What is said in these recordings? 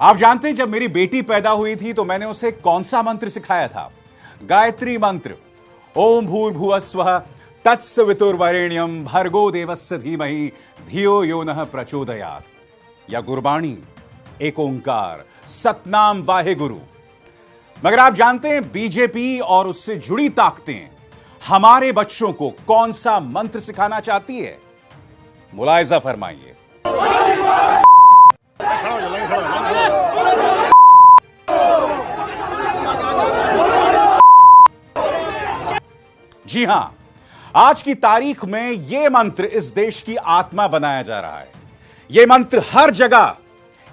आप जानते हैं, जब मेरी बेटी पैदा हुई थी तो मैंने उसे कौन सा मंत्र सिखाया था? गायत्री मंत्र। ओम भूर्भुव स्व तत्सवितुर्वरेण्यम भर्गो देवस्य धीमहि, धियो यो न प्रचोदयात। या गुरबाणी, एक ओंकार, सतनाम वाहे गुरु। मगर आप जानते हैं, बीजेपी और उससे जुड़ी ताकतें, हमारे बच्चों को कौन सा मंत्र सिखाना चाहती है? मुलायजा फरमाइए। जी हाँ, आज की तारीख में यह मंत्र इस देश की आत्मा बनाया जा रहा है। यह मंत्र हर जगह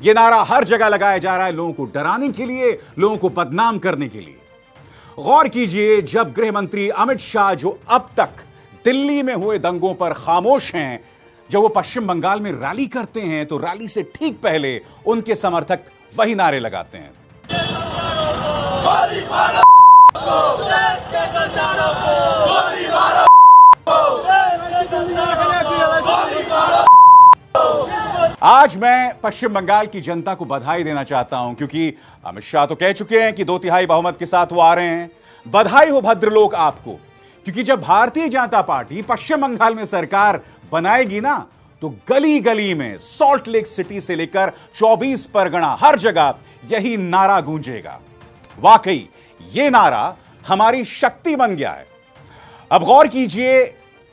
यह नारा हर जगह लगाया जा रहा है लोगों को डराने के लिए, लोगों को बदनाम करने के लिए। गौर कीजिए, जब गृह मंत्री अमित शाह, जो अब तक दिल्ली में हुए दंगों पर खामोश हैं जब वो पश्चिम बंगाल में रैली करते हैं तो रैली से ठीक पहले उनके समर्थक वही नारे लगाते हैं। आज मैं पश्चिम बंगाल की जनता को बधाई देना चाहता हूँ, क्योंकि अमित शाह तो कह चुके हैं कि दो तिहाई बहुमत के साथ वो आ रहे हैं। बधाई हो भद्रलोक आपको, क्योंकि जब भारतीय जनता पार्टी पश्चिम बंगाल में सरकार बनाएगी ना तो गली गली में सॉल्ट लेक सिटी से लेकर 24 परगना हर जगह यही नारा गूंजेगा। वाकई, ये नारा हमारी शक्ति बन गया है। अब गौर कीजिए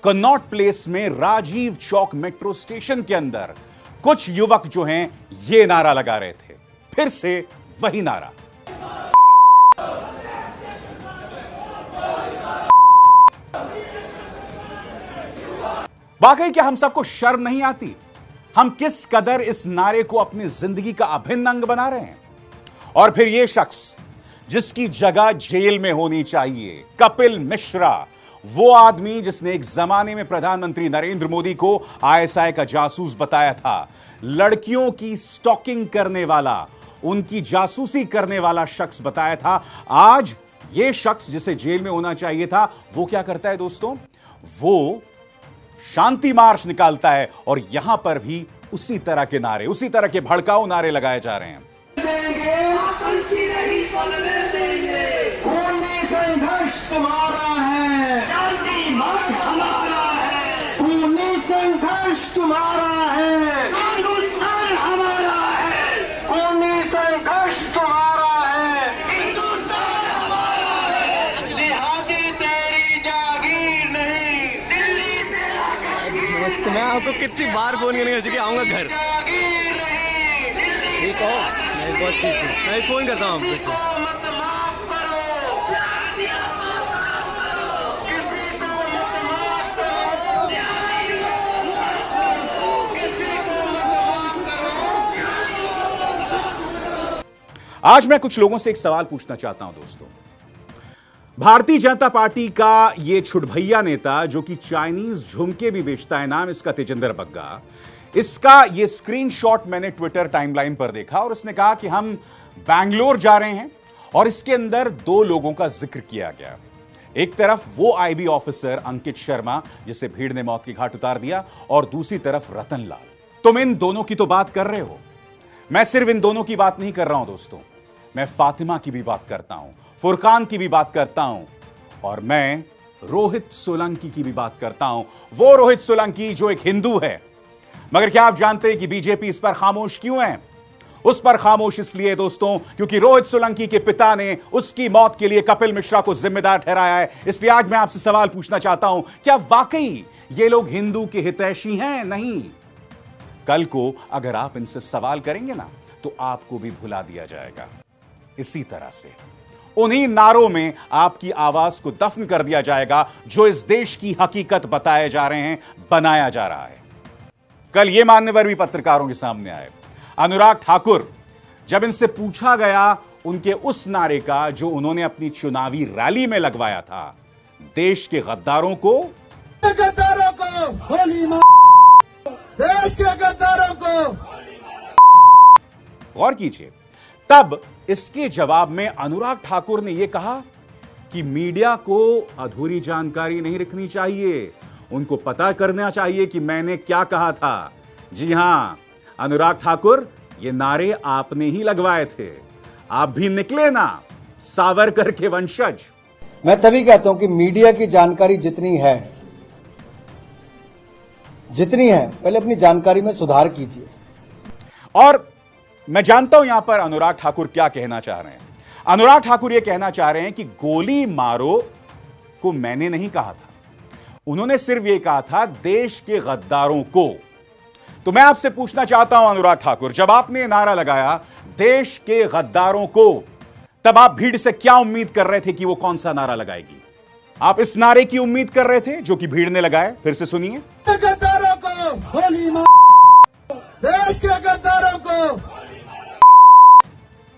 कन्नॉट प्लेस में राजीव चौक मेट्रो स्टेशन के अंदर कुछ युवक जो हैं, ये नारा लगा रहे थे। फिर से वही नारा। वाकई क्या हम सबको शर्म नहीं आती? हम किस कदर इस नारे को अपनी ज़िंदगी का अभिन्न अंग बना रहे हैं? और फिर यह शख्स, जिसकी जगह जेल में होनी चाहिए, कपिल मिश्रा, वो आदमी जिसने एक जमाने में प्रधानमंत्री नरेंद्र मोदी को आईएसआई का जासूस बताया था, लड़कियों की स्टॉकिंग करने वाला, उनकी जासूसी करने वाला शख्स बताया था, आज ये शख्स जिसे जेल में होना चाहिए था, वो क्या करता है दोस्तों? वो शांति मार्च निकालता है और यहाँ पर भी उसी तरह के नारे उसी तरह के भड़काऊ नारे लगाए जा रहे हैं। देंगे, देंगे, तुम्हारा है शांति मार्ग हमारा है खूनी संघर्ष तुम्हारा है हिंदुस्तान हमारा है खूनी संघर्ष तुम्हारा है हिंदुस्तान हमारा है जिहादी तेरी जागीर नहीं दिल्ली तेरा कश्मीर मस्त मैं आपको कितनी बार फ़ोन करने का आऊँगा घर। ठीक हो। मैं बहुत ठीक हूँ। मैं फ़ोन करता हूँ आपको किसी को मत माफ़ करो किसी को मत माफ़ करो किसी को मत माफ़ करो आज मैं कुछ लोगों से एक सवाल पूछना चाहता हूँ दोस्तों। भारतीय जनता पार्टी का ये छुटभैया नेता, जो कि चाइनीज़ झुमके भी बेचता है, नाम इसका तेजेंद्र बग्गा। इसका यह स्क्रीनशॉट मैंने ट्विटर टाइमलाइन पर देखा और उसने कहा कि हम बैंगलोर जा रहे हैं और इसके अंदर दो लोगों का ज़िक्र किया गया। एक तरफ़ वो आईबी ऑफिसर अंकित शर्मा, जिसे भीड़ ने मौत की घाट उतार दिया, और दूसरी तरफ़ रतन लाल तुम इन दोनों की तो बात कर रहे हो। मैं सिर्फ़ इन दोनों की बात नहीं कर रहा हूँ, दोस्तों। मैं फातिमा की भी बात करता हूँ, फुरकान की भी बात करता हूँ, और मैं रोहित सोलंकी की भी बात करता हूँ। वो रोहित सोलंकी जो एक हिंदू है। मगर क्या आप जानते हैं कि बीजेपी इस पर खामोश क्यों है? उस पर खामोश इसलिए दोस्तों, क्योंकि रोहित सोलंकी के पिता ने उसकी मौत के लिए कपिल मिश्रा को जिम्मेदार ठहराया है। इसलिए आज मैं आपसे सवाल पूछना चाहता हूँ, क्या वाकई ये लोग हिंदू के हितैषी हैं? नहीं। कल को अगर आप इनसे सवाल करेंगे ना तो आपको भी भुला दिया जाएगा। इसी तरह से। उन्हीं नारों में आपकी आवाज़ को दफन कर दिया जाएगा जो इस देश की हकीकत बताए जा रहे हैं बनाया जा रहा है। कल ये मान्यवर भी पत्रकारों के सामने आए। अनुराग ठाकुर जब इनसे पूछा गया उनके उस नारे का जो उन्होंने अपनी चुनावी रैली में लगवाया था देश के गद्दारों को गद्दारों को होली देश के गद्दारों को गौर कीजिए तब इसके जवाब में अनुराग ठाकुर ने यह कहा कि मीडिया को अधूरी जानकारी नहीं रखनी चाहिए। उनको पता करना चाहिए कि मैंने क्या कहा था। जी हाँ अनुराग ठाकुर ये नारे आपने ही लगवाए थे। आप भी निकले ना सावरकर के वंशज। मैं तभी कहता हूँ कि मीडिया की जानकारी जितनी है जितनी है पहले अपनी जानकारी में सुधार कीजिए। और मैं जानता हूँ यहाँ पर अनुराग ठाकुर क्या कहना चाह रहे हैं। अनुराग ठाकुर यह कहना चाह रहे हैं कि गोली मारो को मैंने नहीं कहा था। उन्होंने सिर्फ़ यह कहा था, देश के गद्दारों को। तो मैं आपसे पूछना चाहता हूँ अनुराग ठाकुर, जब आपने नारा लगाया, देश के गद्दारों को, तब आप भीड़ से क्या उम्मीद कर रहे थे कि वो कौन सा नारा लगाएगी? आप इस नारे की उम्मीद कर रहे थे जो कि भीड़ ने लगाया? फिर से सुनिए। गद्दारों को देश के गद्दारों को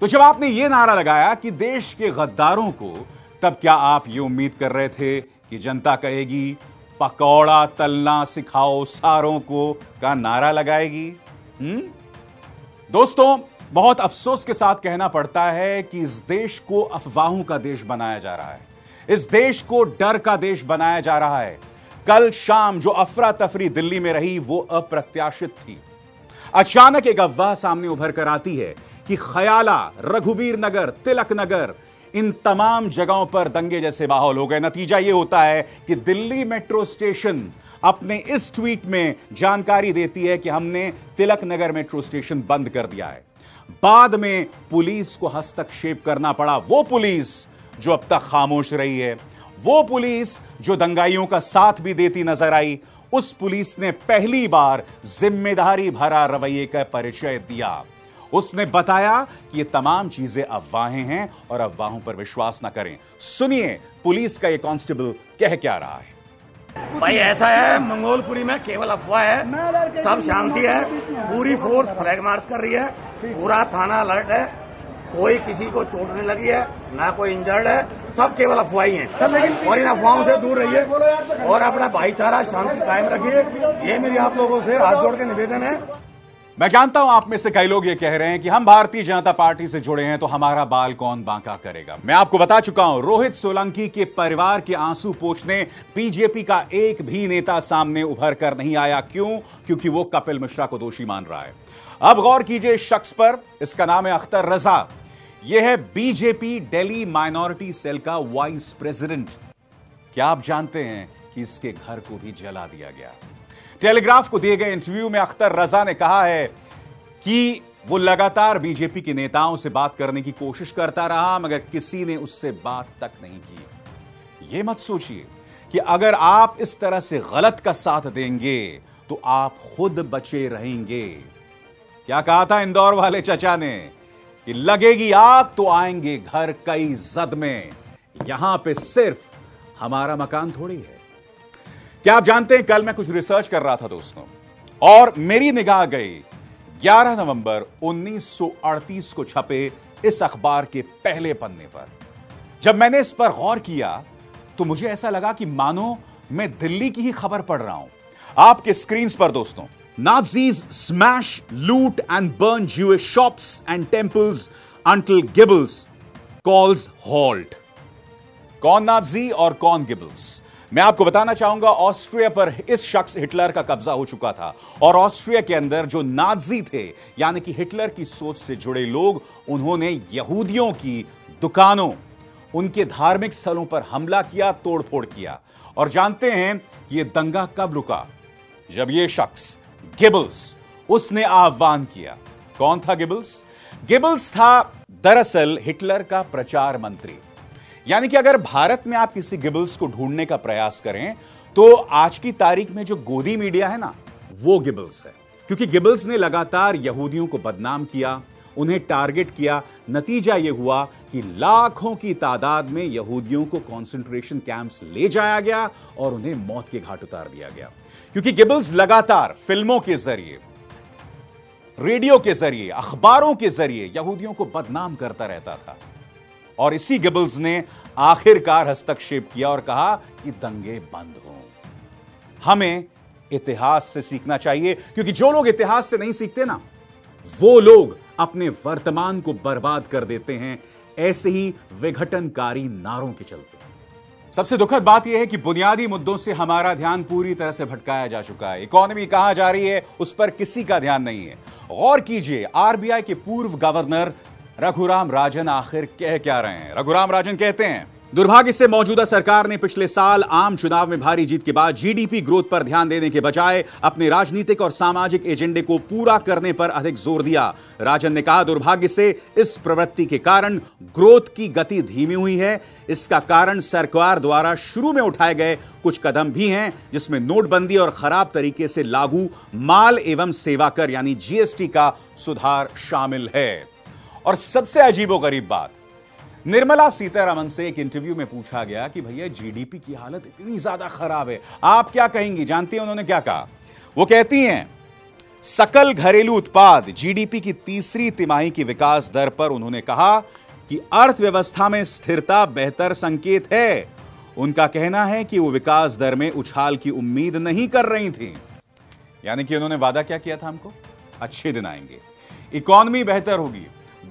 तो जब आपने यह नारा लगाया कि देश के गद्दारों को, तब क्या आप ये उम्मीद कर रहे थे कि जनता कहेगी, पकौड़ा तलना सिखाओ सारों को का नारा लगाएगी? हम्म दोस्तों, बहुत अफसोस के साथ कहना पड़ता है कि इस देश को अफवाहों का देश बनाया जा रहा है। इस देश को डर का देश बनाया जा रहा है। कल शाम जो अफरा तफरी दिल्ली में रही, वो अप्रत्याशित थी। अचानक एक अफवाह सामने उभर कर आती है कि खयाला, रघुबीर नगर, तिलक नगर, इन तमाम जगहों पर दंगे जैसे माहौल हो गए। नतीजा यह होता है कि दिल्ली मेट्रो स्टेशन अपने इस ट्वीट में जानकारी देती है कि हमने तिलक नगर मेट्रो स्टेशन बंद कर दिया है। बाद में पुलिस को हस्तक्षेप करना पड़ा। वो पुलिस जो अब तक खामोश रही है, वो पुलिस जो दंगाइयों का साथ भी देती नज़र आई, उस पुलिस ने पहली बार ज़िम्मेदारी भरा रवैये का परिचय दिया। उसने बताया कि ये तमाम चीज़ें अफवाहें हैं और अफवाहों पर विश्वास ना करें। सुनिए, पुलिस का ये कांस्टेबल कह क्या रहा है? भाई, ऐसा है, मंगोलपुरी में केवल अफवाह है। सब शांति है, पूरी फोर्स फ्लैग मार्च कर रही है, पूरा थाना अलर्ट है, कोई किसी को चोट नहीं लगी है, ना कोई इंजर्ड है, सब केवल अफवाही हैं। और इन अफवाहों से दूर रहिए और अपना भाईचारा शांति कायम रखिए। ये मेरी आप लोगों से हाथ जोड़ के निवेदन है मैं जानता हूँ आप में से कई लोग ये कह रहे हैं कि हम भारतीय जनता पार्टी से जुड़े हैं तो हमारा बाल कौन बांका करेगा? मैं आपको बता चुका हूँ, रोहित सोलंकी के परिवार के आँसू पोछने, बीजेपी का एक भी नेता सामने उभर कर नहीं आया। क्यों? क्योंकि वो कपिल मिश्रा को दोषी मान रहा है। अब गौर कीजिए शख्स पर, इसका नाम है अख्तर रजा। यह है बीजेपी डेली माइनॉरिटी सेल का वाइस प्रेसिडेंट। क्या आप जानते हैं कि इसके घर को भी जला दिया गया? टेलीग्राफ को दिए गए इंटरव्यू में अख्तर रजा ने कहा है कि वो लगातार बीजेपी के नेताओं से बात करने की कोशिश करता रहा, मगर किसी ने उससे बात तक नहीं की। ये मत सोचिए कि अगर आप इस तरह से गलत का साथ देंगे तो आप खुद बचे रहेंगे। क्या कहा था इंदौर वाले चचा ने? कि लगेगी आग तो आएँगे घर कई जद में। यहाँ पे सिर्फ़ हमारा मकान थोड़ी है। क्या आप जानते हैं कल मैं कुछ रिसर्च कर रहा था दोस्तों और मेरी निगाह गई 11 नवंबर 1938 को छपे इस अखबार के पहले पन्ने पर। जब मैंने इस पर गौर किया तो मुझे ऐसा लगा कि मानो मैं दिल्ली की ही खबर पढ़ रहा हूँ। आपके स्क्रीन पर दोस्तों Nazis smash, loot, and burn Jewish shops and temples until Gibbels calls halt. कौन नाजी और कौन गिबल्स मैं आपको बताना चाहूँगा, ऑस्ट्रिया पर इस शख्स हिटलर का कब्जा हो चुका था। और ऑस्ट्रिया के अंदर जो नाजी थे, यानी कि हिटलर की सोच से जुड़े लोग, उन्होंने यहूदियों की दुकानों, उनके धार्मिक स्थलों पर हमला किया, तोड़फोड़ किया। और जानते हैं, ये दंगा कब रुका? जब ये शख्स, गिबल्स, उसने आह्वान किया। कौन था गिबल्स? गिबल्स था दरअसल हिटलर का प्रचार मंत्री। यानी कि अगर भारत में आप किसी गिबल्स को ढूँढने का प्रयास करें तो आज की तारीख में जो गोदी मीडिया है ना, वो गिबल्स है। क्योंकि गिबल्स ने लगातार यहूदियों को बदनाम किया, उन्हें टारगेट किया। नतीजा यह हुआ कि लाखों की तादाद में यहूदियों को कंसंट्रेशन कैंप्स ले जाया गया और उन्हें मौत के घाट उतार दिया गया। क्योंकि गिबल्स लगातार फ़िल्मों के ज़रिए, रेडियो के ज़रिए, अखबारों के ज़रिए यहूदियों को बदनाम करता रहता था। और इसी गिबल्स ने आखिरकार हस्तक्षेप किया और कहा कि दंगे बंद हो। हमें इतिहास से सीखना चाहिए, क्योंकि जो लोग इतिहास से नहीं सीखते ना, वो लोग अपने वर्तमान को बर्बाद कर देते हैं, ऐसे ही विघटनकारी नारों के चलते। सबसे दुखद बात यह है कि बुनियादी मुद्दों से हमारा ध्यान पूरी तरह से भटकाया जा चुका है। इकोनॉमी कहाँ जा रही है, उस पर किसी का ध्यान नहीं है। गौर कीजिए, आरबीआई के पूर्व गवर्नर रघुराम राजन आखिर कह क्या रहे हैं? रघुराम राजन कहते हैं, दुर्भाग्य से मौजूदा सरकार ने पिछले साल आम चुनाव में भारी जीत के बाद जीडीपी ग्रोथ पर ध्यान देने के बजाय अपने राजनीतिक और सामाजिक एजेंडे को पूरा करने पर अधिक ज़ोर दिया। राजन ने कहा, दुर्भाग्य से इस प्रवृत्ति के कारण ग्रोथ की गति धीमी हुई है। इसका कारण सरकार द्वारा शुरू में उठाए गए कुछ कदम भी हैं, जिसमें नोटबंदी और खराब तरीके से लागू माल एवं सेवा कर, यानी जीएसटी का सुधार शामिल है। और सबसे अजीबोगरीब बात, निर्मला सीतारमन से एक इंटरव्यू में पूछा गया कि भैया जीडीपी की हालत इतनी ज़्यादा खराब है। आप क्या कहेंगी? जानती हैं उन्होंने क्या कहा? वो कहती हैं, सकल घरेलू उत्पाद जीडीपी की तीसरी तिमाही की विकास दर पर उन्होंने कहा कि अर्थव्यवस्था में स्थिरता बेहतर संकेत है। उनका कहना है कि वो विकास दर में उछाल की उम्मीद नहीं कर रही थी। यानी कि उन्होंने वादा क्या किया था हमको? अच्छे दिन आएँगे। इकॉनमी बेहतर होगी।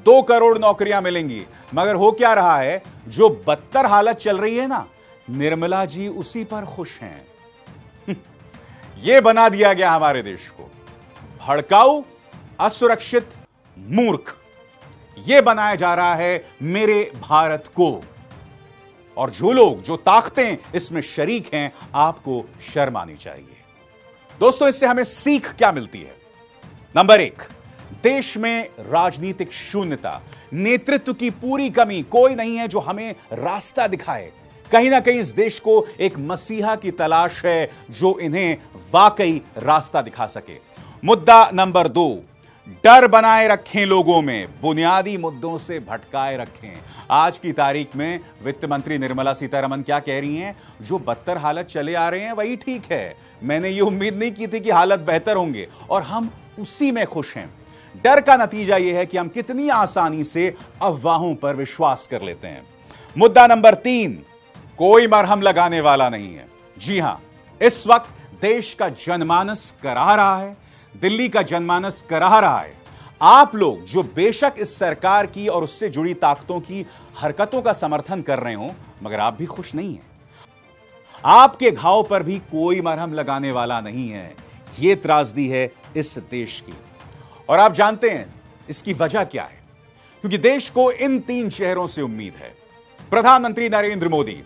दो करोड़ नौकरियाँ मिलेंगी। मगर हो क्या रहा है? जो बदतर हालत चल रही है ना, निर्मला जी उसी पर खुश हैं। यह बना दिया गया हमारे देश को। भड़काऊ, असुरक्षित, मूर्ख। यह बनाया जा रहा है मेरे भारत को। और जो लोग, जो ताकतें इसमें शरीक हैं, आपको शर्म आनी चाहिए। दोस्तों, इससे हमें सीख क्या मिलती है? नंबर एक देश में राजनीतिक शून्यता। नेतृत्व की पूरी कमी कोई नहीं है जो हमें रास्ता दिखाए। कहीं ना कहीं इस देश को एक मसीहा की तलाश है जो इन्हें वाकई रास्ता दिखा सके। मुद्दा नंबर दो, डर बनाए रखें लोगों में, बुनियादी मुद्दों से भटकाए रखें। आज की तारीख में वित्त मंत्री निर्मला सीतारमन क्या कह रही हैं? जो बदतर हालत चले आ रहे हैं, वही ठीक है। मैंने ये उम्मीद नहीं की थी कि हालत बेहतर होंगे, और हम उसी में खुश हैं। डर का नतीजा यह है कि हम कितनी आसानी से अफवाहों पर विश्वास कर लेते हैं। मुद्दा नंबर तीन, कोई मरहम लगाने वाला नहीं है। जी हाँ, इस वक्त देश का जनमानस करा रहा है, दिल्ली का जनमानस करा रहा है। आप लोग जो बेशक इस सरकार की और उससे जुड़ी ताकतों की हरकतों का समर्थन कर रहे हो, मगर आप भी खुश नहीं हैं। आपके घाव पर भी कोई मरहम लगाने वाला नहीं है। यह त्रासदी है इस देश की। और आप जानते हैं इसकी वजह क्या है? क्योंकि देश को इन तीन शहरों से उम्मीद है। प्रधानमंत्री नरेंद्र मोदी,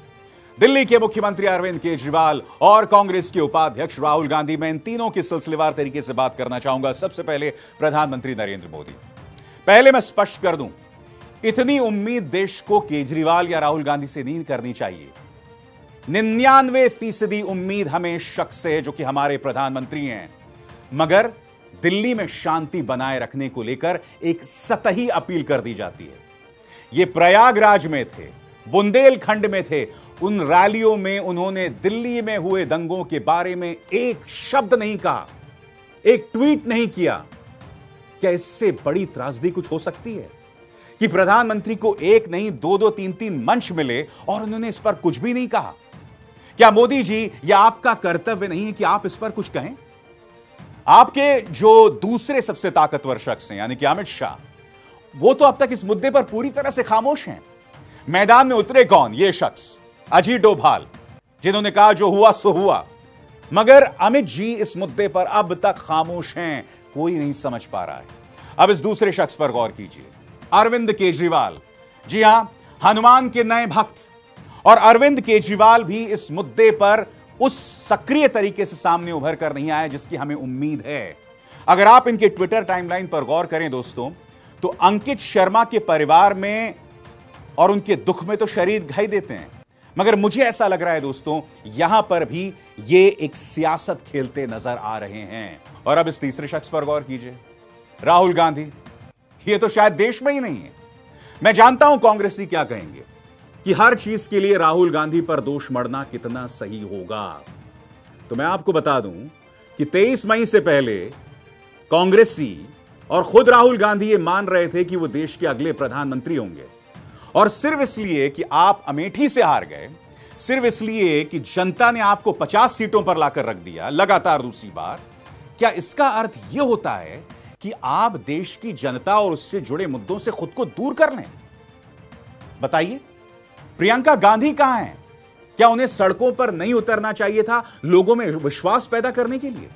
दिल्ली के मुख्यमंत्री अरविंद केजरीवाल और कांग्रेस के उपाध्यक्ष राहुल गांधी। मैं इन तीनों की सिलसिलेवार तरीके से बात करना चाहूँगा। सबसे पहले प्रधानमंत्री नरेंद्र मोदी। पहले मैं स्पष्ट कर दूँ, इतनी उम्मीद देश को केजरीवाल या राहुल गांधी से नहीं करनी चाहिए। निन्यानवे फ़ीसदी उम्मीद हमें शख्स से जो कि हमारे प्रधानमंत्री हैं। मगर दिल्ली में शांति बनाए रखने को लेकर एक सतही अपील कर दी जाती है। ये प्रयागराज में थे, बुंदेलखंड में थे। उन रैलियों में उन्होंने दिल्ली में हुए दंगों के बारे में एक शब्द नहीं कहा, एक ट्वीट नहीं किया। क्या इससे बड़ी त्रासदी कुछ हो सकती है? कि प्रधानमंत्री को एक नहीं, दो दो, तीन तीन मंच मिले और उन्होंने इस पर कुछ भी नहीं कहा। क्या मोदी जी यह आपका कर्तव्य नहीं है कि आप इस पर कुछ कहें? आपके जो दूसरे सबसे ताकतवर शख्स हैं, यानी कि अमित शाह, वो तो अब तक इस मुद्दे पर पूरी तरह से खामोश हैं। मैदान में उतरे कौन ये शख्स? अजीत डोभाल, जिन्होंने कहा, जो हुआ, सो हुआ। मगर अमित जी इस मुद्दे पर अब तक खामोश हैं, कोई नहीं समझ पा रहा है। अब इस दूसरे शख्स पर गौर कीजिए। अरविंद केजरीवाल। जी हाँ, हनुमान के नए भक्त। और अरविंद केजरीवाल भी इस मुद्दे पर उस सक्रिय तरीके से सामने उभर कर नहीं आए जिसकी हमें उम्मीद है। अगर आप इनके ट्विटर टाइमलाइन पर गौर करें दोस्तों तो अंकित शर्मा के परिवार में और उनके दुख में तो शरीर घाई देते हैं। मगर मुझे ऐसा लग रहा है दोस्तों, यहाँ पर भी ये एक सियासत खेलते नज़र आ रहे हैं। और अब इस तीसरे शख्स पर गौर कीजिए। राहुल गांधी, ये तो शायद देश में ही नहीं है। मैं जानता हूँ कांग्रेसी क्या कहेंगे। कि हर चीज़ के लिए राहुल गांधी पर दोष मरना कितना सही होगा। तो मैं आपको बता दूँ कि 23 मई से पहले कांग्रेसी और खुद राहुल गांधी ये मान रहे थे कि वो देश के अगले प्रधानमंत्री होंगे। और सिर्फ़ इसलिए कि आप अमेठी से हार गए, सिर्फ़ इसलिए कि जनता ने आपको 50 सीटों पर लाकर रख दिया, लगातार दूसरी बार। क्या इसका अर्थ यह होता है कि आप देश की जनता और उससे जुड़े मुद्दों से खुद को दूर कर लें? बताइए। प्रियंका गांधी कहाँ है? क्या उन्हें सड़कों पर नहीं उतरना चाहिए था लोगों में विश्वास पैदा करने के लिए?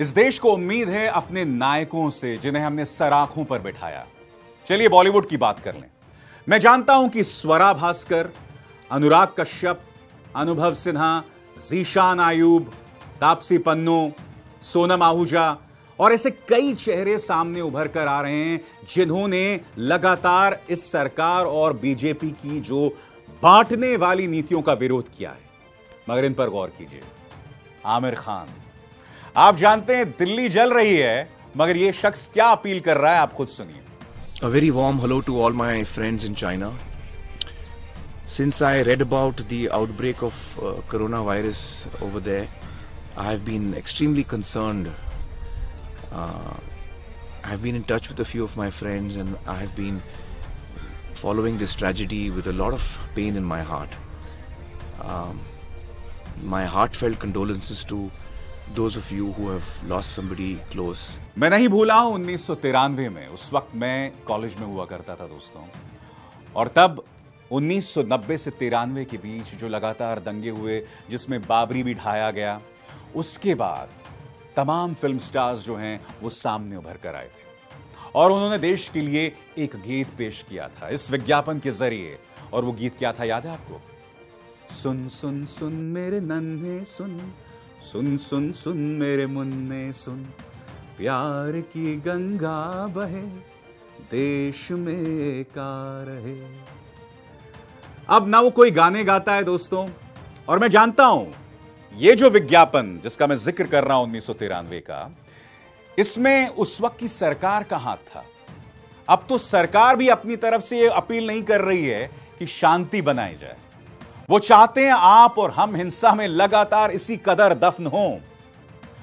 इस देश को उम्मीद है अपने नायकों से, जिन्हें हमने सराखों पर बिठाया। चलिए बॉलीवुड की बात कर लें। मैं जानता हूँ कि स्वरा भास्कर, अनुराग कश्यप, अनुभव सिन्हा, जीशान आयूब, तापसी पन्नू, सोनम आहूजा और ऐसे कई चेहरे सामने उभर कर आ रहे हैं जिन्होंने लगातार इस सरकार और बीजेपी की जो बांटने वाली नीतियों का विरोध किया है मगर इन पर गौर कीजिए आमिर खान आप जानते हैं दिल्ली जल रही है मगर यह शख्स क्या अपील कर रहा है आप खुद सुनिए A very warm hello to all my friends in China. Since I read about the outbreak of uh, coronavirus over there, I have been extremely. Uh, I have been in touch with a few of my friends and I have been following this tragedy with a lot of pain in my heart. Um, my heartfelt condolences to those of you who have lost somebody close. मैं नहीं भूला हूँ उन्नीस में उस वक्त मैं college में हुआ करता था दोस्तों और तब 1990 से तिरानवे के बीच जो लगातार दंगे हुए जिसमें बाबरी भी ढाया गया उसके बाद तमाम फ़िल्म स्टार्स जो हैं, वो सामने उभर कर आए थे। और उन्होंने देश के लिए एक गीत पेश किया था, इस विज्ञापन के ज़रिए। और वो गीत क्या था, याद है आपको? सुन सुन सुन मेरे नन्हे, सुन सुन सुन सुन मेरे मुन्ने, सुन। प्यार की गंगा बहे, देश में का रहे। अब ना वो कोई गाने गाता है, दोस्तों। और मैं जानता हूँ ये जो विज्ञापन, जिसका मैं ज़िक्र कर रहा हूँ उन्नीस सौ तिरानवे का, इसमें उस वक्त की सरकार का हाथ था। अब तो सरकार भी अपनी तरफ़ से ये अपील नहीं कर रही है कि शांति बनाई जाए। वो चाहते हैं आप और हम हिंसा में लगातार इसी कदर दफन हो।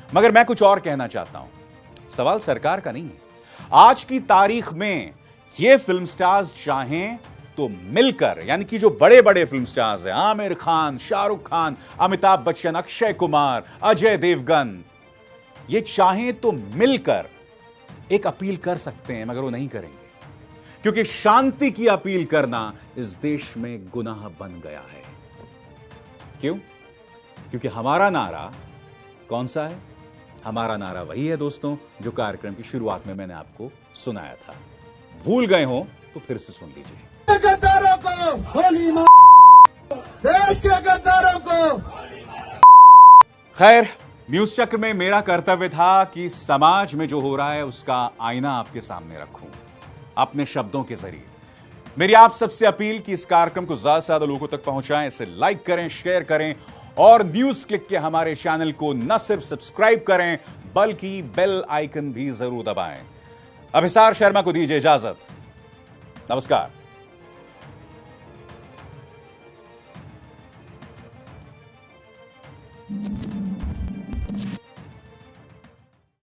मगर मैं कुछ और कहना चाहता हूँ। सवाल सरकार का नहीं है। आज की तारीख में ये फ़िल्म स्टार्स चाहें तो मिलकर, यानी कि जो बड़े बड़े फ़िल्म स्टार्स हैं, आमिर खान, शाहरुख खान, अमिताभ बच्चन, अक्षय कुमार, अजय देवगन, ये चाहें तो मिलकर एक अपील कर सकते हैं, मगर वो नहीं करेंगे। क्योंकि शांति की अपील करना इस देश में गुनाह बन गया है। क्यों? क्योंकि हमारा नारा कौन सा है? हमारा नारा वही है दोस्तों, जो कार्यक्रम की शुरुआत में मैंने आपको सुनाया था। भूल गए हो तो फिर से सुन लीजिए। गद्दारों को होली देश के गद्दारों को। खैर न्यूज़ चक्र में मेरा कर्तव्य था कि समाज में जो हो रहा है, उसका आईना आपके सामने रखूँ, अपने शब्दों के ज़रिए। मेरी आप सबसे अपील कि इस कार्यक्रम को ज़्यादा से ज़्यादा लोगों तक पहुंचाएँ, इसे लाइक करें, शेयर करें, और न्यूज़ क्लिक के हमारे चैनल को न सिर्फ़ सब्सक्राइब करें, बल्कि बेल आइकन भी ज़रूर दबाएँ। अभिसार शर्मा को दीजिए इजाज़त। नमस्कार।